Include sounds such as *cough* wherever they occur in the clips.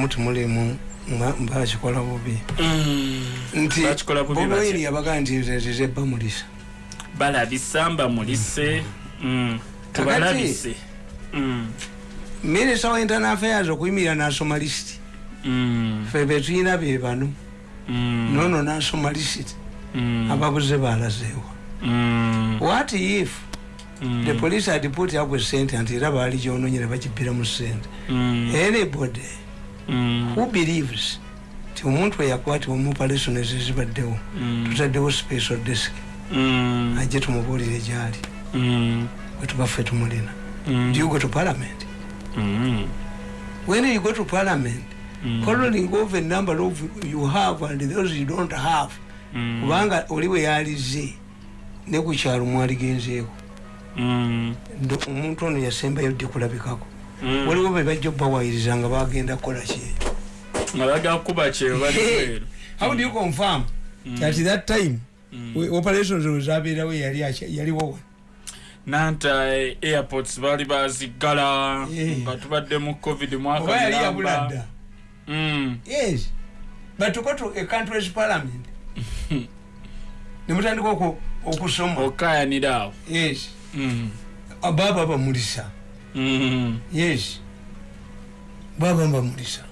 muti mulimu bakikola bubi. Mm. nti Bakikola bubi batya? boboyini yabaga nti zize bamulisa balabisa mbamulise Mm. tubalabise. Mm. minisita wa internal affairs okuyimirira nasoma lisiti Mm. fe betuyina be bano. Nono nasoma lisiti ababuze balazeewa. What if the police had put up a sente nti era baali gyononyera bakibira mu sente anybody. Who believes ti omuntu eyakwatibwa mu operation ezizibaddewo Mm. tutaddewo special desk Mm. ajje tumubuulire gyali Mm. wetubaffe tumulina Mm. do you go to parliament Mm. when you go to parliament Mm. calling over a number of you have and those you don't have Mm. kubanga oli we yalize ne ku kyalo mwaligenzeeko Mm. Omuntu ono yasembayo dde kulabikako Mm. Waliwo be bajja obbawayiriza nga bagenda kukola ki nga kyeyo bali kweru how do you confirm Mm. at that time Mm. operations zabeerawo yaliwo nanta eh, airports baali bazigala Eh. nga tubadde mu covid mwaka yali mulamba. yabula dda Mm. yes but to a country's parliament *laughs* nemutandika oku- okusoma okayanira awo yes Mm. baba bamulisa Mm. Yes. Baba bamulisa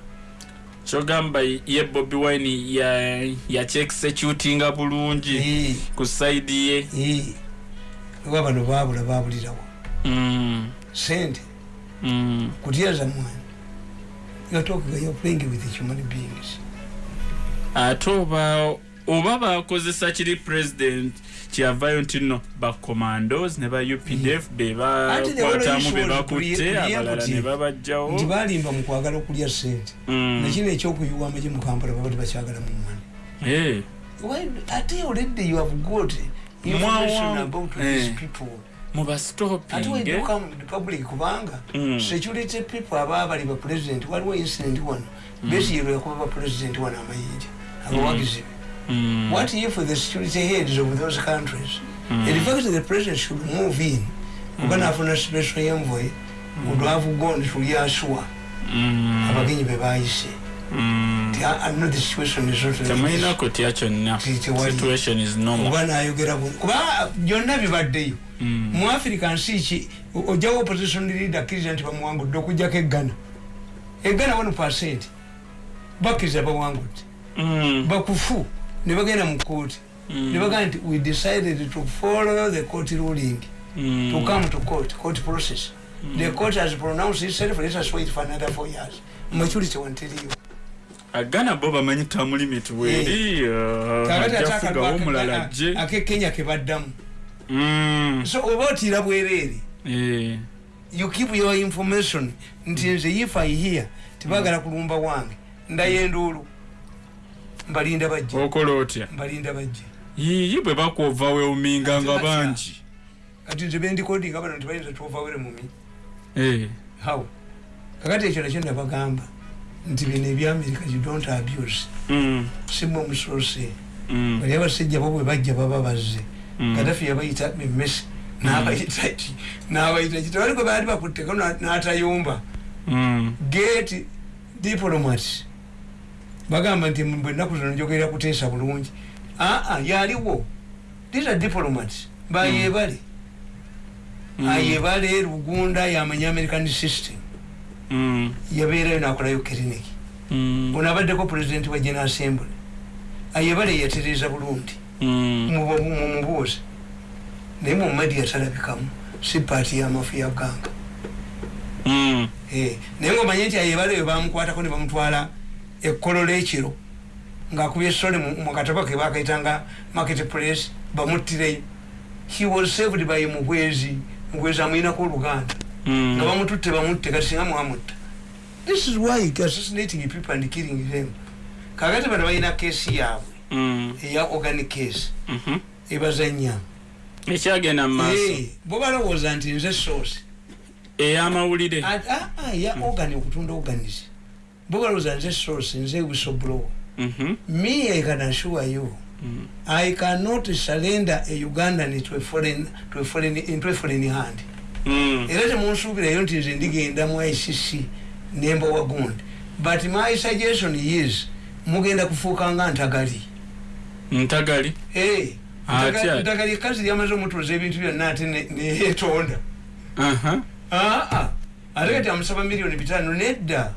kyogamba ye bobi wine ya- yakyekisecutinga bulungi ku saidi ye. Oba bano babula babulirawo sente. Mm. kutya zamwana you're talking you're playing with human beings. Ate oba oba bakozesa kiri president kyeyavayo nti no bacommandos ne ba updf be Ate the whole bakwatamu issue be was bakutte pre- abalala ne preemptive. nti babajjawo balimba mu kwagala okulya sente Mm. nakino ekyokuyuwa amagye mu kampala baba tebakyagala mu mani Eh. ate already you have got information about these eh. people. Ate mubastopinge weduka mu republic kubanga Mm. security people aba bali ba president waliwo incident wano. Besiyero yakuba ba president wano amayinja abawagizi. be Mm. what if the security heads of those countries in fact the president should move in kuba nafuna special envoy would have gone to yasua Mm. abagenyi bayise Mm. Ti, I- know the situation is not like this. temulina kutya kyonna Ti- tewali. situation is normal kuba nayogera bu- kuba byonna bibaddeyo Mm. mu africa nsi ki o- ojjawo opposition leader akkiriza nti bamuwangudde okugjako eggana eggana wano percent bakkiriza bawangudde Mm. bakufu ne bagenda mu kooti Mm. ne bagamba nti we decided to follow the court ruling. Mm. to come to court court process. The court has pronounced itself let us wait for another four years. Maturity wanteriyo agana bo bamanyi tamu limit weri kakati ate ajafugawo omulala ake- jje akekenya kebaddamu Mm. so oba otiira bwereere Eh. you keep your information. Nti nze if i hear tibagala kulumba wange ndayenduulu mbalinda bajje. Okola otya? Mbalinda bajje. Yiyi bwe bakwova weuminga nga bangi. Kati nze bendikodinga bano tibayinza tuovawere mumi. Eh. how kakati ekyo nakyo nabagamba nti bino ebyamerika you don't abuse. Mm. simu omusoose. Mm. bali abasajja bo bwe bajja baba bazze. Mm. kadafi yabayita memesi nabayita ki? Nabayita ki? Tebali gwe baali bakutteko na- n'atayumba Mm. Bagamba nti bwe ennaku zino njogerera kuteesa bulungi. Aa yaliwo these diplomats. Bayebale Mm. ayebale lugunda yamanya american system. Mm. yabeerayo nakolayo kiriniki Mm. ono abaddeko president wa general assembly. Ayebale yatereeza bulungi. Mm. mumubuuze naye mumadi yatalabikamu. Si paati yamafu ya ganga Mm. Eh, naye ngaomanye nti ayebale eyo bamukwatako ne bamutwala ekkolo lekiro ngaakubye esole mu katabo ke bakaitanga market place bamuttireyo he was saved by mugwezi. Mugwezi amuyinako oluganda Mm. nga bamututte bamutte kati singa mwamutta. This is why assassinating people and killing them. Kakati bano balina keesi yaabwe. Mm. eya organic case. Mhm. ebazanya. Ekyagenda mu maaso. Eh, bo balowooza nti nze source. Ey'amawulire. Ah, ah, ya organ okutunda organis bo balowooza nze source nze whistleblower Mhm. me i can assure you Mm. i cannot surrender a ugandan to a foreign, to a foreign, into a foreign hand Mm. era temunsuubirayo nti nze ndigenda mu icc nemba wagundi but my suggestion is mugenda kufuuka nga ntagali ntagali Eh, Atya. ntagali- ntagali kazi yamaze omutuuza ebintu byonna ate ne- neyetonda Aha. aa ate kati amusaba miliyoni bitaano nedda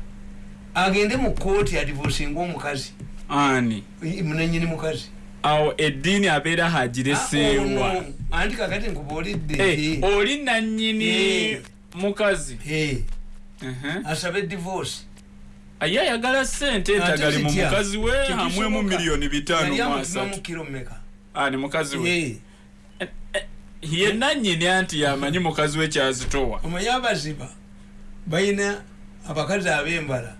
agende mu kooti adivosinga omukazi ani? Munanyini mukazi. Awo eddiini abeera Ah, hagireseewa ono, anti kakati nkubaolidde Eh, oli nanyini Eh. mukazi? Eh, asabe divorce. Ye ayagala sente entagali mu mukazi we hamwemu miliyoni bitaano Yali mu amutimamu asatu kiro mmeka? Ani mukazi we? Eh, ye nanyini anti yamanyi mukazi we kyazitowa? Omanyi abaziba balina abakazi ab'embala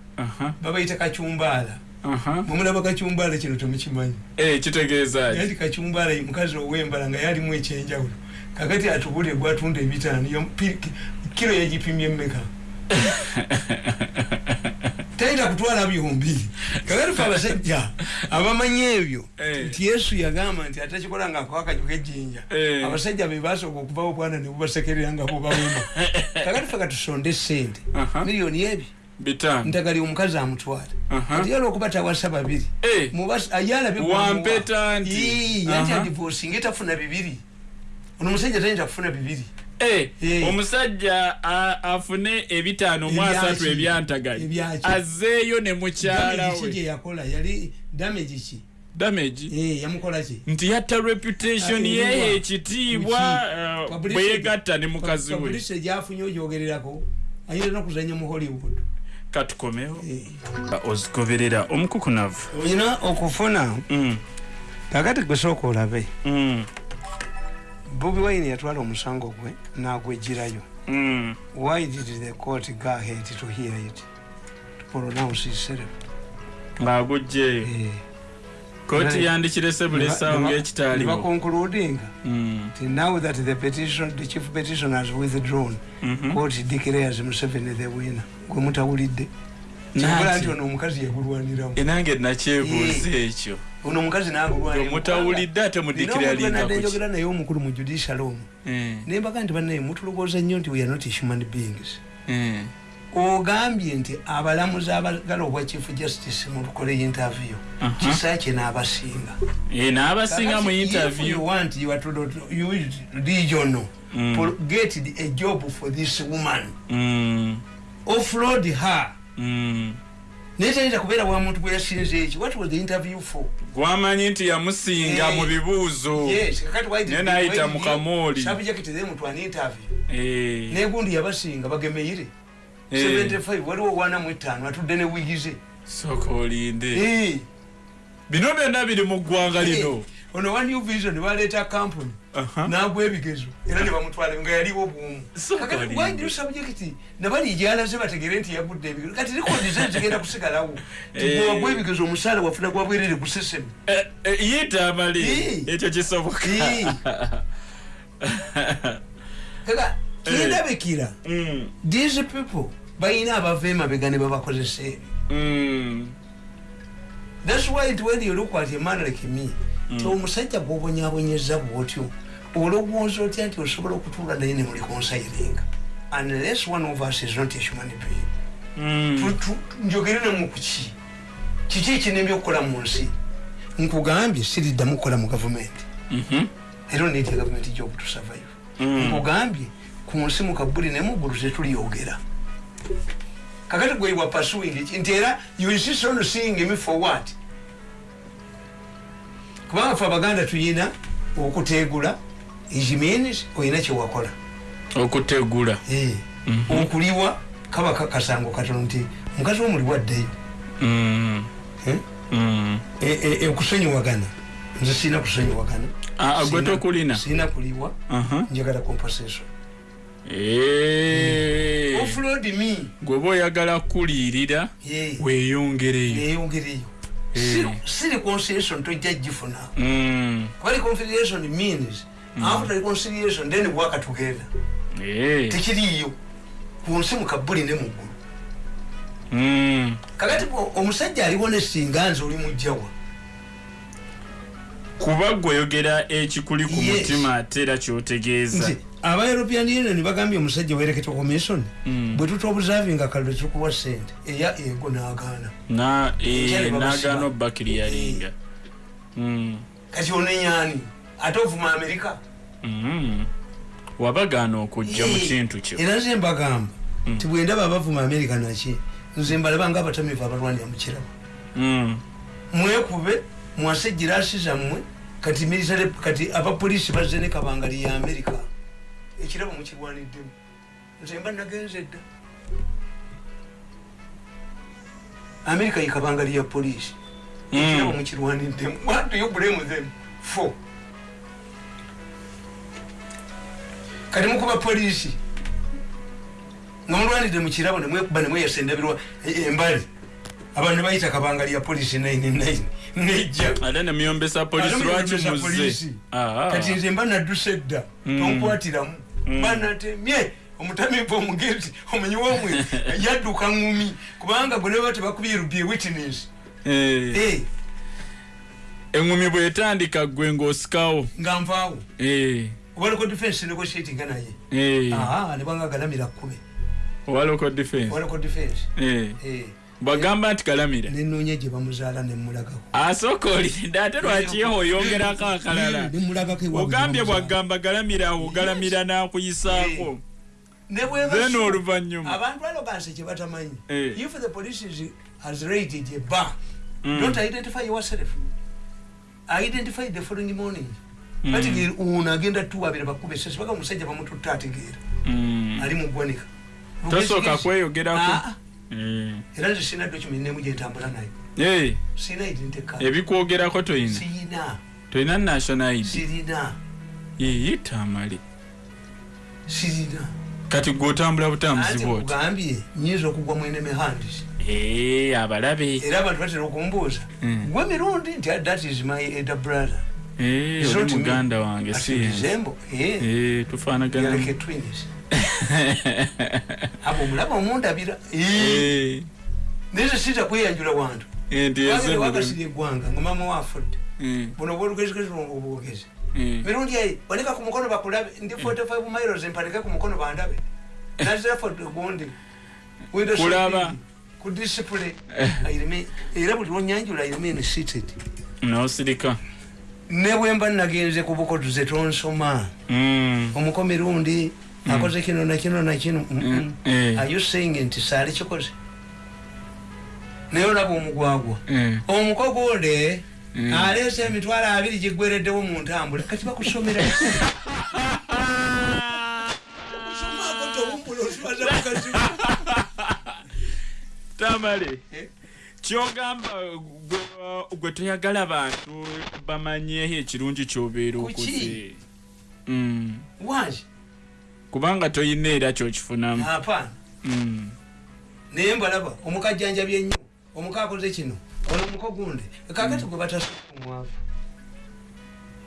babayita kacyumbaala aha. mwemulaba kacyumbaala kino temukimanyi Eh, kitegeeza kacyumbaala ye mukazi ow'embala nga yalimu ekyenjawulo. Kakati atubule gwatunda ebitaano kiro yagipimye emmeka *laughs* tayita kutwala byombiri kakati fe abasajja abamanyi ebyo Eh. nti yesu yagamba nti atakikola nga akwakajo kejjinja Eh. abasajja be basooka okuvawo bwana ne bubasekerera nga bubawema *laughs* kakati fe katusonde sente miliyoni ebi ntagali omukazi amutwala Aha. ati yala okuba tawasa babiri. Eh, Wampeta nti. yanti Aha. adivosinga etafuna bibiri. Ono musajja tayinza kufuna bibiri. Eh, Eh. omusajja afune ebitaano mu asatu ebyantagali Ebyaki? azeeyo ne mukyala Damage ki we gye yakola? Yali damage ki? Damage? Eh, yamukola ki? Nti yatta reputation Ah, ye ekitiibwa Ki? uh, Publicity- bwe yegatta ne mukazi we gyafunye ogyogererako ayinza nokuzanya mu hollywood katukomewo. Eh. ozigoberera omukukunavu. Olina okufuna? Mm, kakati gwesooka olabe. Mm, bobi wine yatwala omusango gwe nagwejjirayo mm. why did the court go ahead to hear it? To pronounce itself ng'agugjeyo Eh. Kooti yandikirese buli essaawa ng'ekitaaliwo bakonkludinga Mm, nti now that the petition the chief petition has withdrawn mhm. court declares museveni the winner. Gwe mutawulidde. Kibula nti ono omukazi yagulwaniramu enange nakyebuuza ekyo. Ono omukazi nagulwaniramu omutawulidde ate mudikiralinga nadde kuki njogera naye omukulu mu judicial omu. Eh, nembaga nti bannaye mutulowooza nnyo nti we are not human beings. Eh. Ogambye nti abalamuzi abagala obwa chief justice mulukole interview Aha. kisaakye n'abasinga Eh, n'abasinga mu interview want you are to use regional Mm. for- get a job for this woman Mm, offload her mm. naye tayinza kubeera wa muntu gwe yasinze eki what was the interview for gwamanyi nti yamusinga Eh. mu bibuuzo why did- Naye n'ayita why did mu you- kamooli. subject them to an interview Eh, negundi yabasinga bagemeire Eh. 75 waliwo wana mu etaano atudde ne wigize sooka olinde. Eh. bino byonna biri mu ggwanga lino. Eh, ono wa new vision baleeta kampuni nagwa ebigezo era ne bamutwala nga yaliwo bwomu why do subject nabali gyalaze bategere nti yagudde ebigezo. Kati likodi ze zigenda *laughs* kusigalawo. Eh. tiwagwa ebigezo omusaala wafuna gwa bwerere ku sesemi Eh, eh, yita amale. Eh. ekyo kisoboka *laughs* Eh. kaka kindabikira Mm, these people balina abava emabega ne babakozesa ebyo mm, thats why it when you look at a man like me. Ti omusajja gwobonyabonyeza bwotyo olowooza otya nti osobola okutuula naye ne muli konsiringa unless one of us is not a human being. Mm. Njogere namu kuki kiki ekinembya okukola mu nsi? Nkugambye siriddamu kukola mu gavumenti. Mhm. era oneti gavumenti job to survive. Mm. nkugambye ku nsi mukabuli ne muggulu tetuliyogera kakati gwewa pursuing eki nti era you insist on seeing me for what? Kubanga fe abaganda tuyina okutegula it means olina kyewakola okutegula. Eh, Mhm. okuliwa kaba ka- kasango katono nti mukazi womuliwa addeyo Mm, Eh? mm. E- e- e- okusonyiwagana. Nze sirina kusonyiwagana. Ah, ah, gwe tokulina? sirina kuliwa. Njagala compensation Me. Gweoba oyagala kuliyirira Eh, weeyongereyo. Siri- conciliation tojja gifuna Mm, kuba reconciliation means after reconciliation then work together. Tekiriyo ku nsi mukabuli ne muggulu. Mm. kakati omusajja aliwo nesinga nze oli mujjawa. Kuba gweoyogera ekikuli ku mutima ate era kyotegeeza aba european union bagambye omusajja wereketa commission Mm. bwe tutobusavinga kalwe tukuwa sente eya ego nagaana eh, babasiba. nagano bakiriyalinga Mm. kati onenyani ate ovuma amerika Mm. wabagaana okujja mu Eh, kintu kyo era nze mbagamba Mm. ti bwendaba abavuma amerika naki nze mbalaba nga abatamivu abalwanira mu kirabo Mm. mwekube mwase girasi zammwe kati military kati abapoliisi bazze ne kabangali ya amerika ekirabo mukirwaniddemu nze mba nagenze dda. Amerika yikabangali ya poliisi. Ekirabo Mm. mukirwaniddemu do you blame them for? Kati mukuba poliisi nga mulwanidde mu kirabo nemwekuba nemweyasa endabirwa e- embali. Abantu bayita kabangali ya poliisi 99 nejja. Ate nemyombesa polisi lwaki polisi. muzze Ah. kati nze mba nadduse dda. Mm. tonkwatiramu Mm. banatemye omutamivu omugezi omanyi womwe *laughs* yadduka ngumi. Kubanga gwe neba tebakubye rubye witness Eh, Eh, eŋŋumi bwetandika gwe ng'osikawo. Nga nvaawo. Eh, obaliko defense negotiatinga naye. Aha, nebanga galamira kkume. Owa local defense Eh, Eh, bwagamba nti kalamira nenoonya gye bamuzaala nemulagako. Asooka olinde ate lwaki oyongerako akalala? Eh, ogambye bwagamba galamira ogalamira n'akuyisaako. Ne bweba then oluvannyuma. abantu aloganse kye batamanyi. Eh. if the police is, has raided a bar Mm. don't identify yourself. Identify the following morning. Mm. bategeera ono agenda tuwabira bakuba esasi baga omusajja bamututta ategeera Mm. ali mugwanika tosooka kweyogerako Ah, Eh. Era nze sina document nemu gyentambula nayo sina identity card ebikwogerako toyina? Siyina toyina national id? Sirina. Yeyita amale sirina. Kati gweotambula anti butambuzi bwoti kugambye nyinza okugwa mwene mehandis. Eh, abalabe. Era abantu batera okumbuuza Mm. gwe mirundi? Nti "Ah, that is my elder brother. Oli muganda wange si eh, a twins. *laughs* abo omulaba omundabira Eh, naye sita kweyanjula wantu. Eh, wakasira eggwanga nga mama wafudde. Eh, buno obwolugezigezi obwogezi. Eh. mirundi eyi wanika ku mukono bakulabe ndi 45 miles mpanike ku mukono bandabe. Nazafodde gundi Window Kulaba. ku remain- era buli lwonyanjula I remain seated. N'osirika ne bwemba nagenze ku bukotuze tonsoma. Mm, omuko mirundi akoze kino nakino nakino Mm, mm. eh, are you saying nti saali kikoze? Naye olaba omugwagwa. Eh. omuko gwole Mm. aleese emitwalo abiri gigwereddewo mu ntambula. Kati bakusomera. *laughs* Tamale Eh? kyogamba gwe- gwe toyagala bantu bamanyeho ekirungi kyobeera okoze Mm, wangi kubanga toyina era kyokifunamu. Mm, naye mbalaba omukajjanjabi ennyo omuka akoze kino ono omuko gunde kakati gwe bataomwavu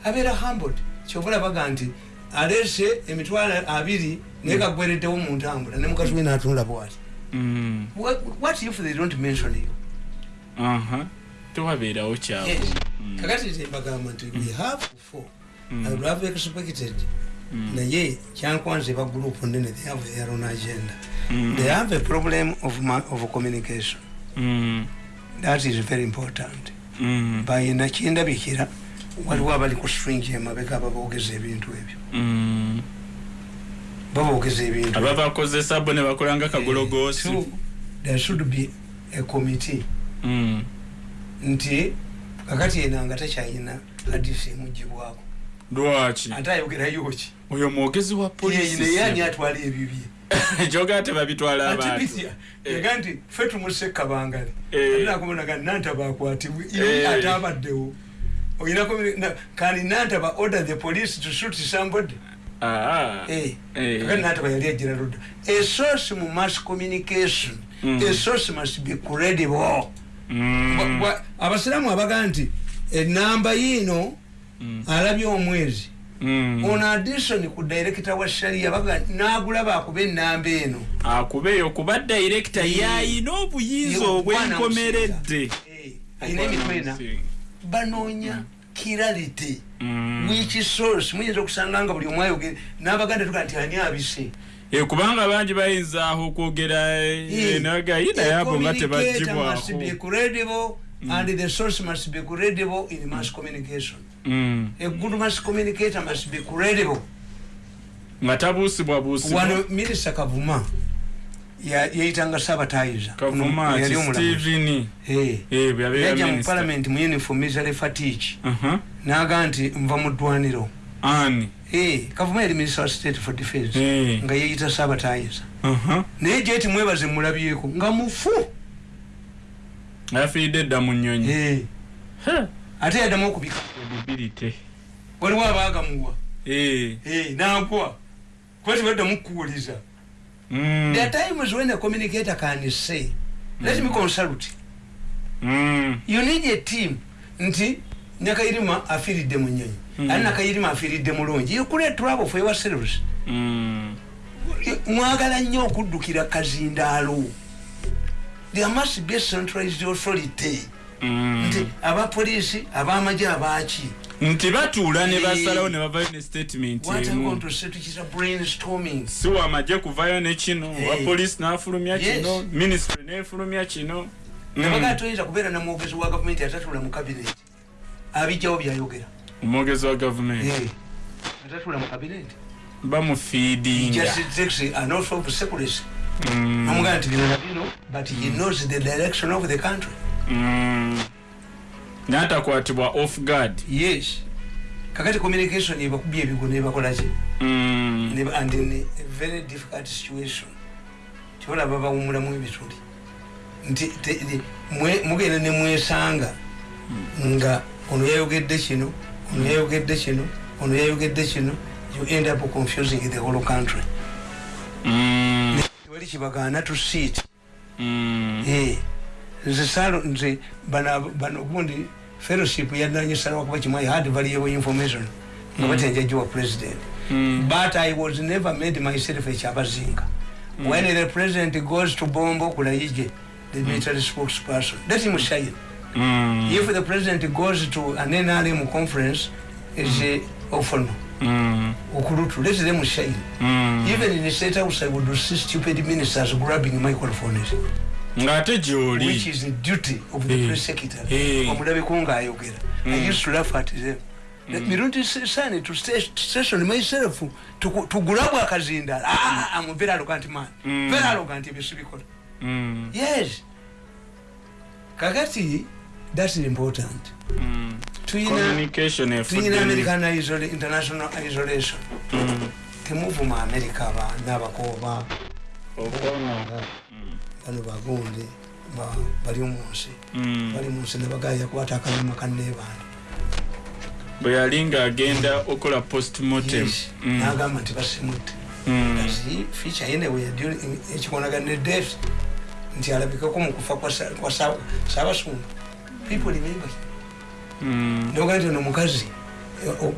abeera hambod kyova olabaga nti aleese emitwalo abiri naye kagwereddewo mu ntambula ne mukazi we natunula bwati. Mm, What, if they don't mention you? tewabeerawo. Mm, kakati nze mbagamba nti we have four. Mm. I would have expected mm, naye kyankwanze ba group nene they have their own agenda. Mm, they have a problem of, of communication. Mm, that is very important. Mm, bayinakindabikira waliwo abali ku string emabega ababoogeza ebintu ebyo. Mm. baboogeza ebintu ababakozesa bo ne bakola nga kagologoosi. So, there should be a committee. Mm, nti kakati ena nga takyayina hadisi emugibwako lwaki? Ate ayogerayo ki? Oyo mwogezi wa Ye- naye ani polisi atwala ebibye *laughs* kyogaa tebabitwala abantu. atibitya ega nti fe tumuse kabangale. Eh. atinakubonaga nantaba akwatibwe. Eh. ate abaddewo. Oyinako kandi nantaba order the police to shoot somebody? Eh. eh. kakati nantaba yali agira ludda a source mu mass communication. A source must be credible. Bwa- bwa- abasiraamu abaga nti enamba yiino mm, alabye omwezi. Mm. ono addition ku director wa sharia baga nagulaba akuba enamba eno. Akubeeyo kuba dayirekita Eh. yayina obuyinza obwenkomeredde alina emitwe ena banoonya kirality Mm. which source? Muyinza okusanga nga buli omu ayogere. N'abaganda tuga nti ani abise? Eh, kubanga bangi bayinza aho okwogera Eh, nagayina yabo nga communicator must be tebagibwako credible and the source must be credible in mass communication. Mm. a good mass communicator must be credible. Nga tabuusibwabuusibwa wano minisita kavuma ya- yayitanga sabatayiza kavuma yali ki omulamuzi. Steveni Eh. Eh, bwe yabeera yajja mu minisita. palamenti mu uniform misale fatiiki Aha. naga nti nva mu ddwaniro. Ani? Eh, kavuma yali minisita wa state for defense. Eh. nga yeyita sabatayiza Aha. naye jeti mwebaze mulabyeko nga mufu afiiridde edda mu nnyonyi. Ate yaddamu okubika. Credibility. waliwo abaagamuwa Eh. Eh, nankwa. Kuba tibaddamu kukuwuliza Mm. there are times when a communicator can say let me consult. Mm. you need a team. Nti nakayirima afiiridde mu nyonyi Mm. ali nakayirima afiiridde mulungi. You create trouble for yourselves. Mm. mwagala nnyo okuddukira kazindaalo there must be centralized authority. Mm. nti abapoliisi abamagye abaki. Nti batuula ne basalawo ne bavayo ne statement si wamagye kuvayo ne kino Eh. owa poliisi n'afulumya kino ministry n'efulumya kino. Mm. nabaga toyinza kubeera namwogezi wa gavumenti atatula mu kabineti abijjawo byayogera. Omwogezi wa gavumenti? Atatula mu kabineti bamufiidinga Mm. namugamba nti bino na bino but he knows the direction of the country Mm. n'atakwatibwa off guard yes kakati communication ebakubya ebigo nebakolaki Mm. Ne- and in a very difficult situation tibalaba bawumulamu ebituli nti mugenda nemwesanga nga ono yayogedde kino ono yayogedde kino ono yayogedde kino you end up confusing the whole country Mm. Tewali kibagaana sit Mm. Eh, nze salo nze bano gundi fellowship yananyisalawo kuba kimwe i had valuable information nga batenjajiwa president Mm. but i was never made myself ekyabazinga when the president goes to bombo kulayije the military spokesperson let him shine Mm. if the president goes to an nrm conference is ofono Mm. Okulutu let them shine Mm. even in the state house i would see stupid ministers grabbing microphones ng'ate which gy'oli is the duty of the Eh. press secretary Eh. omulabeko ngaayogera i Mm. used to laugh at them mirundi sani to sta- station myself tuku- tugulabwa akazinda Ah, am very arrogant man Mm. very arrogant ebyo sibikola Mm. yes kakati that's important Mm. Tuyina american international isolation Mm. temuvu mu america aba- n'abakooba Okono. bano bagundi ba- bali munsi Mm. bali munsi nebagaya yakwata akanyuma kanneebandi bwe yali ng'agenda okola postmortem. Mm. nagamba nti basimudde Mm. kati feature yenewe ekikonagana ne death nti alabikako mukufa kwa Sa- kwa Sa- saabasumba people remember Mm. nogaa nti ono omukazi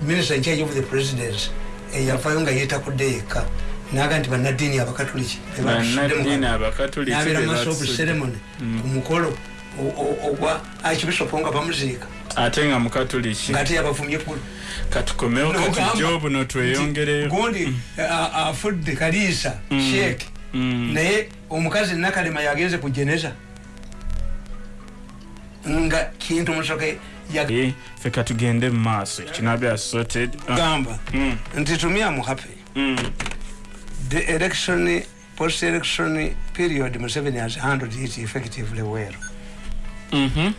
minister in charge of the presidents eyafayo nga yeetakudde yekka naga nti bannaddiini abakatuliki nabeera be maso of basudde. ceremony Mm. ku mukolo o- o- ogwa archbishop nga bamuziika ate nga mukatuliki ngaate yabavumye ku katukomewo kati Nogamba jobu notweyongereyo gundi a- afudde kaliisa Mm. sheek Mm. naye omukazi nakalema yagenze ku jeneza nga kintu musoke ffe katugende mu maaso kinabya sorted Ah. yagamba Mm. nti am happy Mm. the election post election period museveni has handled it effectively well Mhm.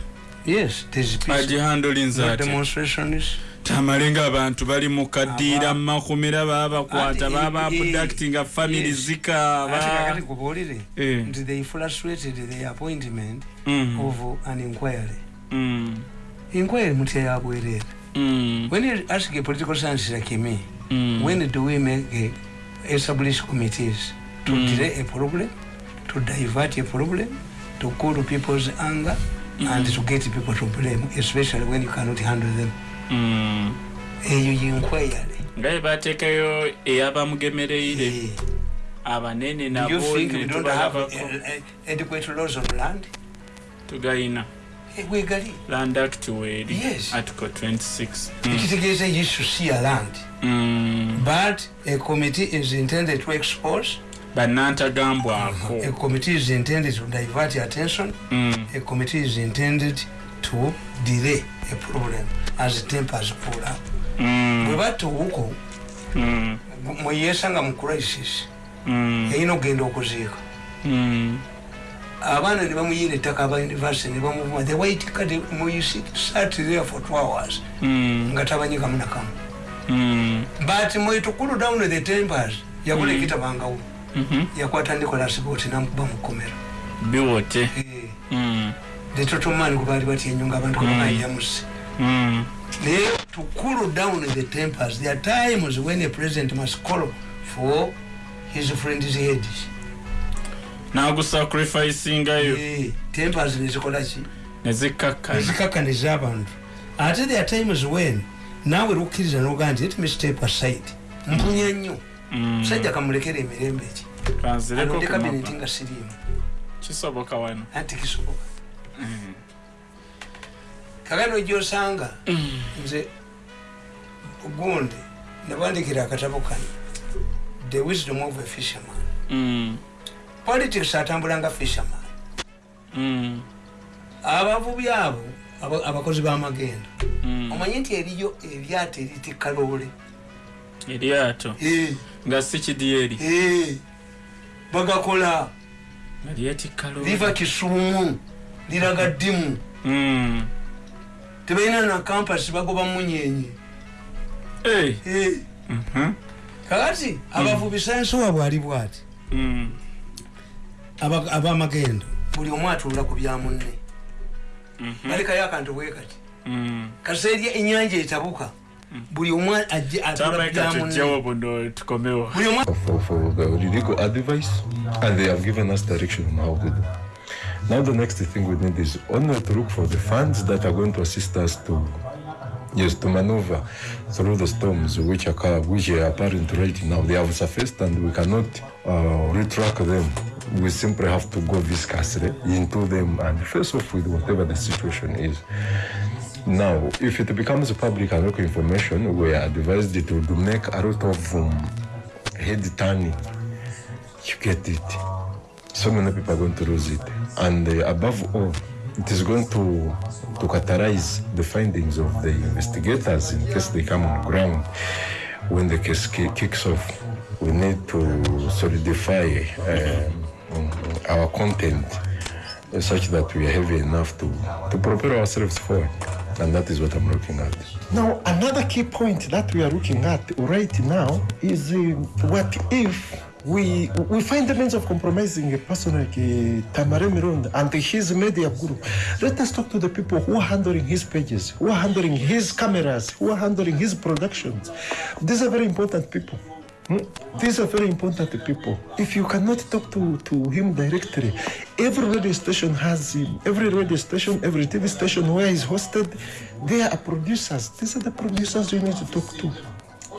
yes there's peace agihandolinza no ati demonstrations tamale ng'abantu bali mu kaddiira Aba- mu makomera babakwata Ati, baba abducting family yes. zikaaba. Ate kakati kubuulire nti they frustrated the appointment of an inquiry. Inquiry mutya yabwereere when you ask a political science like me when do we make a, establish committees to delay a problem to divert a problem to cool people's anger and to get people to blame especially when you cannot handle them? Mm. Eyo yinquiry nga bwe bateekayo eyabamugemereire Eh, abanene do you nabo think we ne don't have tubalabako adequate laws on land? Tugayina. Eh, wegali land act weeri article 26 Mm. ekitegeeza you should see a land. Mm. but a committee is intended to expose. Bannantagambwako a committee is intended to divert attention. Mm. a committee is intended to delay a problem as tempers pull up Mm. bwe batta owuko Mm. mweyesanga mu crisis Mm. yayina okugenda okuziika Mm. abaana ne bamuyira ettaka aba university ne bamuvuma the white card sat there for two hours Mm. nga tabanyikamu nakamu Mm. but mwetukulu down the tempers yakola ekitabangawo Mhm. yakwata nicolas bot namukuba mukomera biwote Mm. The total man kubaali batya ennyo nga abantu kabakanyamusi Mm. naye to cool down the tempers there are times when a president must call for his friend's head. Nagusacrificingayo. Eh, tempers nezikolaki nezikakkana ezikakkaniza abantu ate there are times when naawe lukkiriza nogaa nti let me step aside. Mpunya nnyo. Mm. musajja kamulekera emirembe eki kanzireko alonde kabineti kumapa nga siriimu. Kisoboka wano. Anti kisoboka kakano gyosanga nze gundi nabandikira akatabo kano the wisdom of a fisherman. Mm. politics atambula nga fisherman. Mm. abavubi abo aba- abakozi b'amagendo Mm. omanyi nti eriyo eryato eritikaloole eryato? Nga si kidyeri. Bagakola. Liva kisuumu liraga ddimu Mm. tebalina na kampasi bagoba munyenye. Eh, Mhm. kakati abavubi sayansi waabwe ali bwati Mm. aba- ab'amagendo buli omu atuula ku bya munne Mhm. balekayo akantu bwe kati Mm. kaseerya ennyanja etabuka buli omu ajje advice and they have given us direction on how to do. Now the next thing we need is only to look for the funds that are going to assist us to yes to maneuver through the storms which occur which are apparent right now. They have surfaced and we cannot uh, retract them. We simply have to go viscously into them and face off with whatever the situation is. Now, if it becomes public and local information, we are advised to, to make a lot of um, head turning. You get it. So many people are going to lose it. And uh, above all, it is going to, to catalyze the findings of the investigators in case they come on ground when the case ki- kicks off. We need to solidify um, our content uh, such that we are heavy enough to, to propel ourselves forward. And that is what I'm looking at. Now, another key point that we are looking at right now is uh, what if we we find the means of compromising a person like uh, Tamare Mironda and his media group. Let us talk to the people who are handling his pages, who are handling his cameras, who are handling his productions. These are very important people. Hmm? These are very important people. If you cannot talk to, to him directly, every radio station has him. Every radio station, every TV station where he's hosted, there are producers. These are the producers you need to talk to.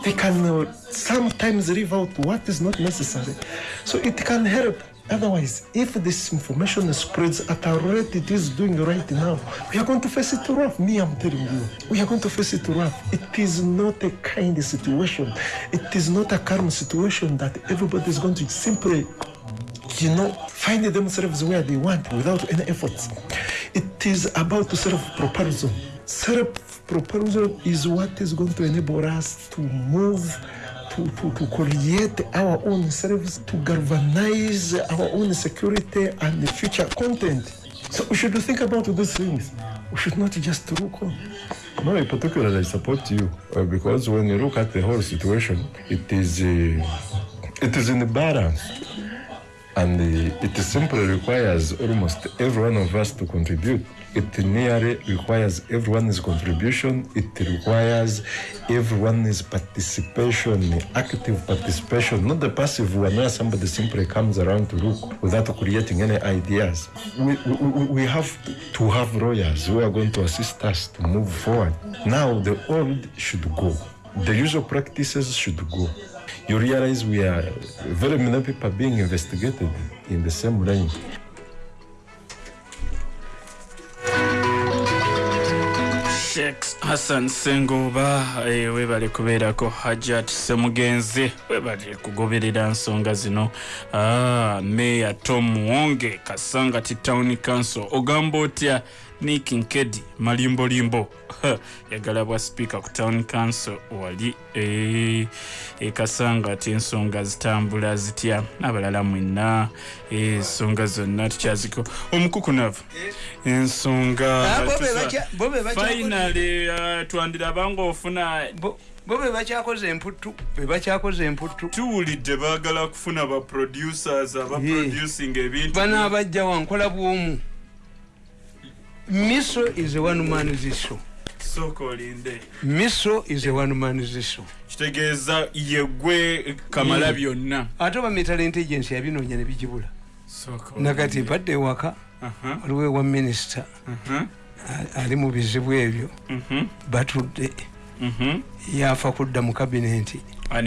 They can uh, sometimes leave out what is not necessary. So it can help. Otherwise, if this information spreads at a rate it is doing right now, we are going to face it rough. Me, I'm telling you. We are going to face it rough. It is not a kind situation. It is not a calm situation that everybody is going to simply you know, find themselves where they want without any efforts. It is about self-propulsion. Self-propulsion is what is going to enable us to move, to, to, to create our own selves, to galvanize our own security and the future content. So we should think about those things. We should not just look on. No, I support you uh, because when you look at the whole situation, it is uh, it is in the balance, and uh, it simply requires almost every one of us to contribute. It nearly requires everyone's contribution. It requires everyone's participation, active participation, not the passive one where somebody simply comes around to look without creating any ideas. We, we, we- have to have lawyers who are going to assist us to move forward. Now, the old should go. The usual practices should go. You realize we are very many people being investigated in the same line. Sheikh hassan sengoba eh, webale kubeerako hajat semugenzi. Webale kugoberera nsonga zino. Ah, meya tom muwonge kasangati town council. Ogamba otya nick nkedi malimbolimbo. *laughs* Yagala bwa speaker ku town council wali eh, eh, kasanga ati ensonga zitambula zitya? Abalala mwenna eh, ensonga zonna tukyaziko. Omukukunavu ensonga Ah, finally uh, twandiraba ngaofuna bo bo be bakyakoze emputtu be bakyakoze emputtu. Tuwulidde baagala kufuna ba producers abaproducing ebintu. Banaabajja wankola bwomu miso is a one man ziso sooka olinde miso is a one man ziso kitegeeza yegwe kamala Mm. byonna. Ate oba metal intelligence yabinoonya ne bigibula Sooka nakati badde ewaka Aha, waliwo ewa minisita a- ali mu bizibu ebyo. Mhm, batudde. Yafa kudda mu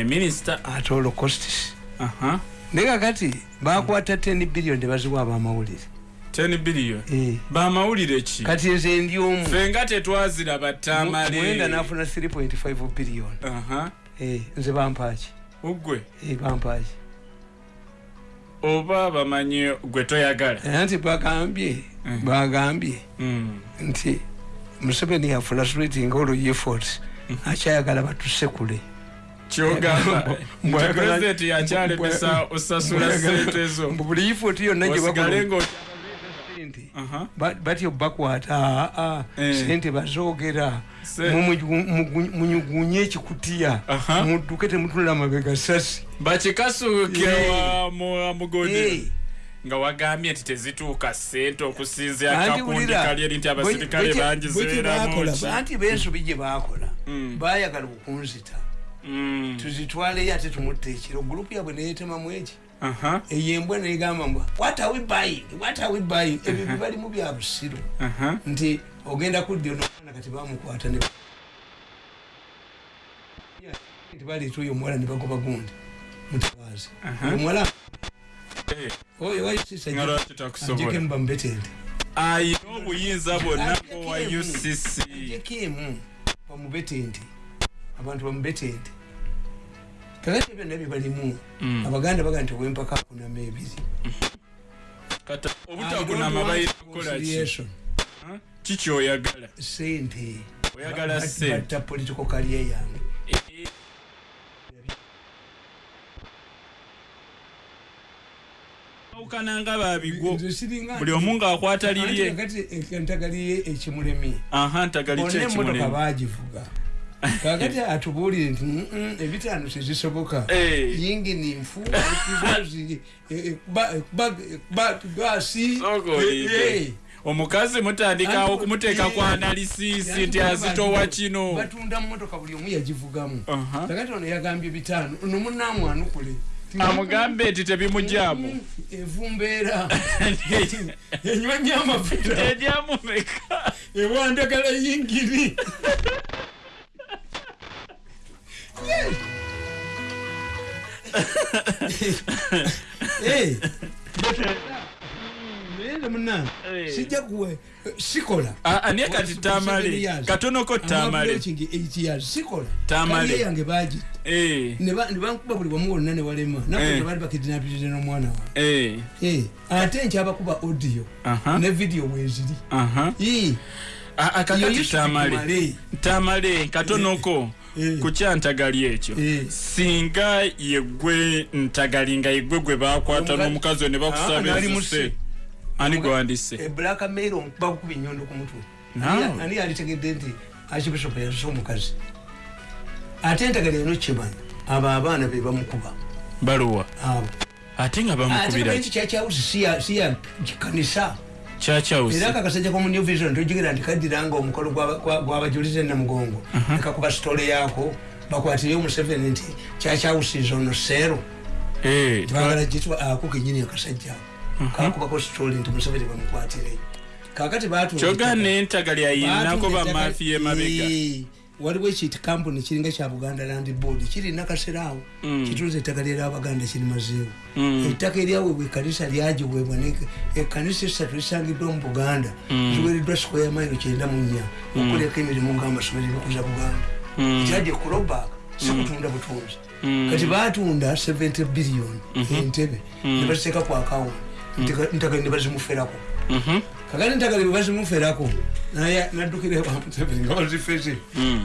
minisita ate olocostis aha naye kakati bakwata 10 billion tebaziwa abamawulire 10 billion Eh, bamawulire ki kati nze ndi omu ffe nga tetwaziraba mwenda tamale nafuna 3.5 billion Eh, nze bampaki ugwe bampaki oba bamanyi gwe toyagala anti bagambye Mhm. bagambye Mm. nti museveni yafrustrating all efforts akyayagala batusekule kyogamba nti Mbwayagala- pulezidenti yakyalemesa osasula sente zo Mbu buli effort yonna gye Aha. ba- batyo bakwata aa Eh. sente bazoogera munyugunye ekikutiya. Aha. mudduke temutula mabega sasi. Bakikasuuke wa mu- mugodi. Nga wagambye nti tezituuka sente okusinzira Anti kakundi wulira, kali eri nti abasirikale bwe- bwe bangizeeramu bakola, ki anti bensobi gye bakola Mm. bayagala okunzita. Mm. tuzitwaleyo ate tumutta ekiro. Gurupu yabwe neyetemamu eki eyo embwa negamba mbwa what are we buying? What are we buying? Ebyo bibalimu bya busiru nti ogenda kudda onomwana kati bamukwata ne nti baleeta oyo omuwala ne bagoba gundi mutabazi. Oyo muwala Eh, oyo wayusisa nga lwaki takusobola ajekemu bamubetende ayina obuyinza bwonna bwowa ucc ajeko emu bamubetende abantu bamubetende kakati byonna byebalimu Mm. abaganda baga nti owempaka akunama ebiri obutakunama bayina kukola ki Reconciliation. Ha? ki kyoyagala sente Oyagala sente. political career yange Eh, awukana nga siringa buli omu ng'akwata lirye kati entagaliye ekimulemi aha ntagali kyekimulemu bagivuga kakati atubuulire nti "Mm, mm, ebitaano tezisoboka. Eh. yingini nfu ekizozi, eh, eh, ba- eh, ba- eh, ba- gasi. Soko eh, olinde. eh. omukazi mutandikawo okumuteeka ku analisisi nti azitowa kino. batunda mumotoka buli omu yagivugamu. Kakati ono yagambye bitaano ono munamwanukule amugambe nti tebimugyamu evumbeera. *laughs* Enywa nnyo amafuta eryamumeka ewandagala yingiri *laughs* muna Eh. sijja kuwe sikola aniye kati tamale katonoko tamale sikola Tamale. Yange bagi Eh, nebankuba buli wamu wonna ne walema nabo tebali bakidinapirire n'omwana wa Eh, ate nkyabakuba audio ne video weeziri aha. Ii, iyo kakati Yusuf tamale tamale katonoko Eh. ku kyantagali ekyo? Eh. singa yegwe ntagali nga yegwe gwe bakwata n'omukazi ne Ah, bakusaba musi. ani gwandise e black mail bakukuba enyondo ku mutwe. Ani- alitegedde nti archbishop yasuse omukazi? Ate entagala eno kimanyi abo abaana be bamukuba. Baluwa. Ate nga ate bamukubira nti kyakyawusi siya siya kanisa era akakasajja komu new vision tojigera nti kaddiranga omukolo gw'aba- gwa- gw'abajulize namugongo ekakuba sitole yaako bakwatire omuseveni nti kyakyawusiza ono seero Eh, tebagala gitwa ako kenyini akasajja kakubako sitole nti museveni bamukwatire kakati batu kyoga nentagali ayinako bamafiya emabega waliwo ekiti kampuni kiringa kya buganda land board kirina kaseraawo kitunza ettaka lyerabaganda kirimazeewo ettaka eryaweebwa ekkanisa lyagiweebwa ekkanisa esatu esangiddwa mu buganda ziwereddwa square mailo kyenda mu nnya okuleka emirimu ngaamasomero ebikuza buganda. Kyajja kurobak sikutunda butunzi. Kati batunda 70 billion entebe nebaziteeka ku akawunti ntagali nebazimuferako kakati ntagali bebazimuferako naye naddukira bamuseveni nga bazifeze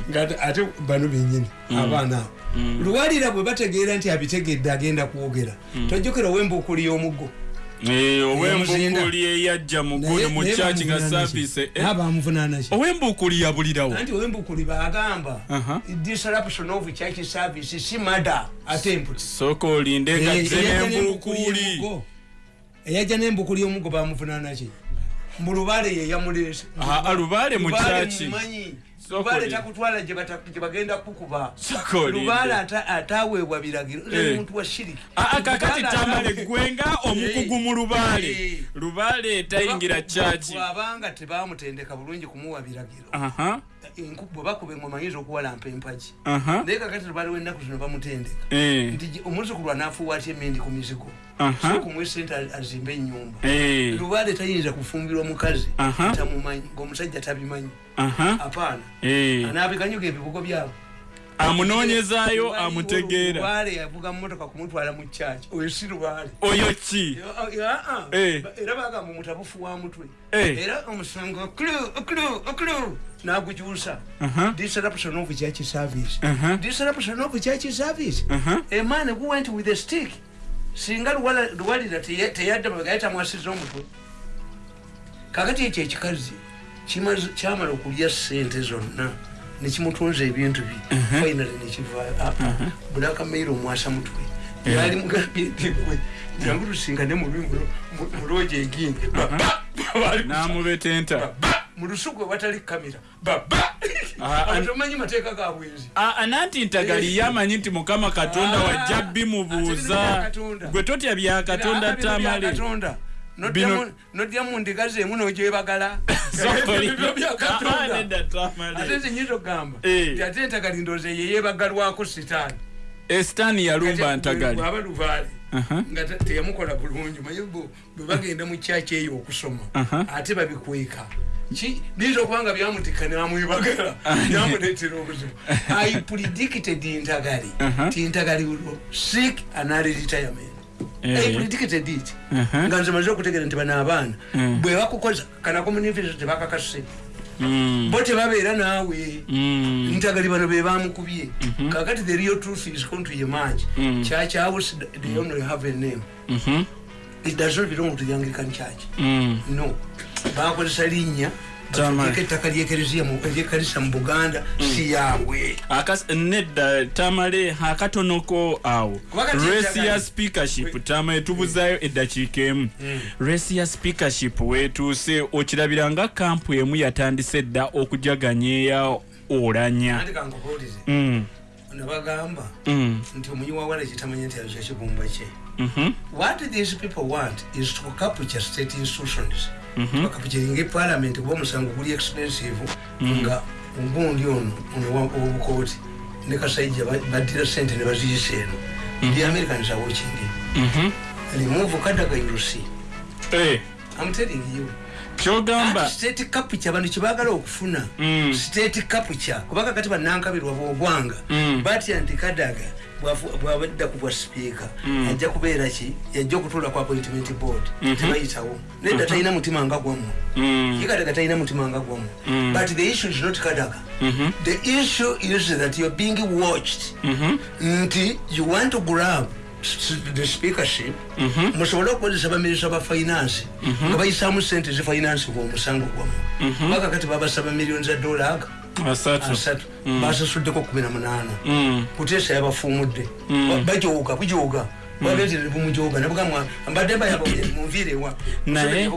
nga ate bano benyini abaana. Abo luwalira bwe bategeera nti abitegedde agenda kwogera. Tojjukira owembuukuli y'omuggo owembukuli eyajja muguno mu kyaki nga saavisi abamuvunanaki owembukuli yabulirawo anti owembukuli bagamba disruption of church service si mada attempt. Sooka olinde nga Eh, nembukuli eyajja n'embukuli y'omuggo bamuvunanaki mu lubale ye yamuleese. Ah, lubaale mu Lubaale kyaki mumanyi. Soko lubaale li- takutwala gye bata- gye bagenda kukuba. Lubaale ata- ataweebwa biragiro. Eh. nze muntu wa shiriki. Kakati tamale gwenga omukugu mu Eh. lubaale lubaale etayingira kyaki bwabanga tebamutendeka bulungi kumuwa biragiro. Aha. Enku- bwe bakuba engoma ayinza okuwalampa empagi naye kakati lubaale w'ennaku zino bamutendeka. Eh, nti omuzukulu anaafuuwa atya emindi ku mizigo? Kumuwa esente azimbe ennyumba. Eh, lubaale tayinza kufumbirwa mukazi. Tamumanyi ngaomusajja tabimanyi. Apaana. Eh. anaabikanyuga ebibugo byabo amunoonyezaayo Waliwo amutegeera. Lubaale yavuga mumotoka kumutwala mu kyaki oyo si lubaale. Oyo ki? Eh. era bagamba omutabufu wa mutwe. Era omusango okulu okulu okulu nagukyusa disruption of church service disruption of church service a man who went with a stick singa luwalira teyadda mabega tamwasiza omutwe kakati ekyo ekikazi kyamala okulya sente zonna nekimutunza ebintu bye finally nekiva bulaka mairo omwasa mutwe yali mugambye nti gwe jangu tusingane muloja egindi n'amubetenta mu lusuku ewatali kamera baba! Ah, an- tomanyi mateeka ga bwenzi Ah, ananti ntagali yamanyi nti mukama katonda Ah, wajja ate bimubuuza gwe totya bya katonda tamale. Katonda. Nodya Bino- mu- nodya mu ndiga zeemu nogyebagala. *laughs* Ah, ate nze nyinza okugamba Eh. nti ate entagali ndoozi ye yebagalwako sitaani. Esitaani yalumba ntagali. bwaba lubaale Aha. nga te- teyamukola bulungi maye bwe bagenda mu kyaki eyo okusoma Aha. ate babikweka biyinza okuba nga byamutika namwebagala byamuleetera obuzibu. *laughs* I predicted ntagali Aha. ti ntagali will seek an early retirement. Predicted it. Aha. nga nze maze okutegeera nti bano abaana Mm. bwe bakukoza kanako mu university tebakakase Mm, bo tebabeera naawe. Mm, ntagali bano be bamukubye kakati the real truth is going to emerge. Church house they only have a name. Mhm, it does not belong to the anglican church. No bakozesa linnya ettaka ly'ekkanisa mu buganda si yaabwe. Nedda tamale akatonoko awo. Tinjagala. ya speakership tamale tubuzaayo eddakiika emu resi ya speakership wetuuse okirabira nga kampu emu yatandise dda okujaganyeeya olanya. Anti kankubuulize Mm, nabagamba mm, nti omunyi wawala kitamanya nti yakyo kibumba kye. Mhm, what these people want is to capture state institutions bakapukiringa eparliament kuba omusango guli expensive nga ogundi ono owobukooti ne kasaija ba- baddira sente ne baziyisa eno. The americans are watching it. mhm. remove kadaga you see Eh, i'm telling you kyogamba. State capture bano kyebagala okufuna. Mm. state capture kubanga kati banankabirwa bwogwanga Mm. batya nti kadaga bwafu- bwabadda ku bwa sipiika ajja kubeera ki? Yajja okutuula ku appointment board tebayitawo. Nedda talina mutima nga gwamu Mm, ye kadaga talina mutima nga gwamu Mm. but the issue is not kadaga. Mhm, the issue is that you're being watched. Mhm, nti you want to grab s- the speakership. Musobole okukozesa baminisita ba finance nga bayisaamu sente zifinansibwa omusango gwamu. Baka kati babasaba miliyoni za dola aga asatu. Basasuddeko kumi na munaana. Mm, kuteesa yabafuumudde. Bajoga bujoga babetere bumujoga nabugamwa mbadde bayaba munviirewa naye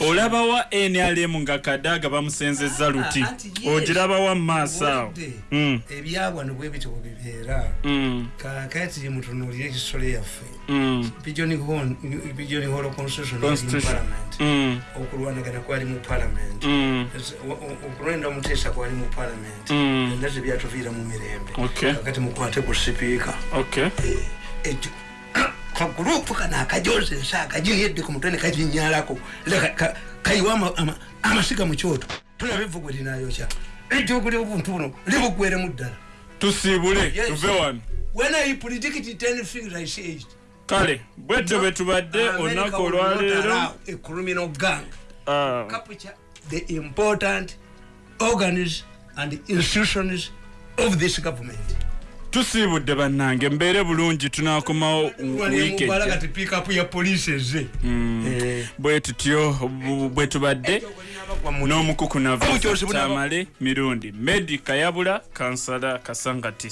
olabawa nrm nga kadaga bamusenzeza luti? Ah, yes. ogirabawa mu maaso awo Mm, ebyawano bwe bityo bibeera. Kakati mutunuulire ekisole yaffe. Pigeon hall constitution parliament. Okulwanagana kwali mu parliament. Okulonda omuteesa kwali mu parliament. Byonna tebyatuviira mu mirembe. Kakati mukwate ku sipiika. Ekyo kagurupu kano akajoza ensi akagiyedde ku mutwe ne kaginyalako kayiwa ama- ama- amasiga mu kyoto. Tulaba evugu linayokya ejjoguli obuntu buno libugweremu ddala. Tusiibule Yes. tuve wano. When i predict 10 things i said kale bwetyo bwe tubadde olunaku olwaleero allow a criminal gang. Ah, capture the important organs and institutions of this government tusiibudde bannange mbeere bulungi tunakomawo wiiki mubala ejja kati pikapu ya poliisi eze. Eh. bwe tutyo bwe tubadde n'omukuku Obukyose bunaba- navatamale mirundi medi kayabula kansala kasangati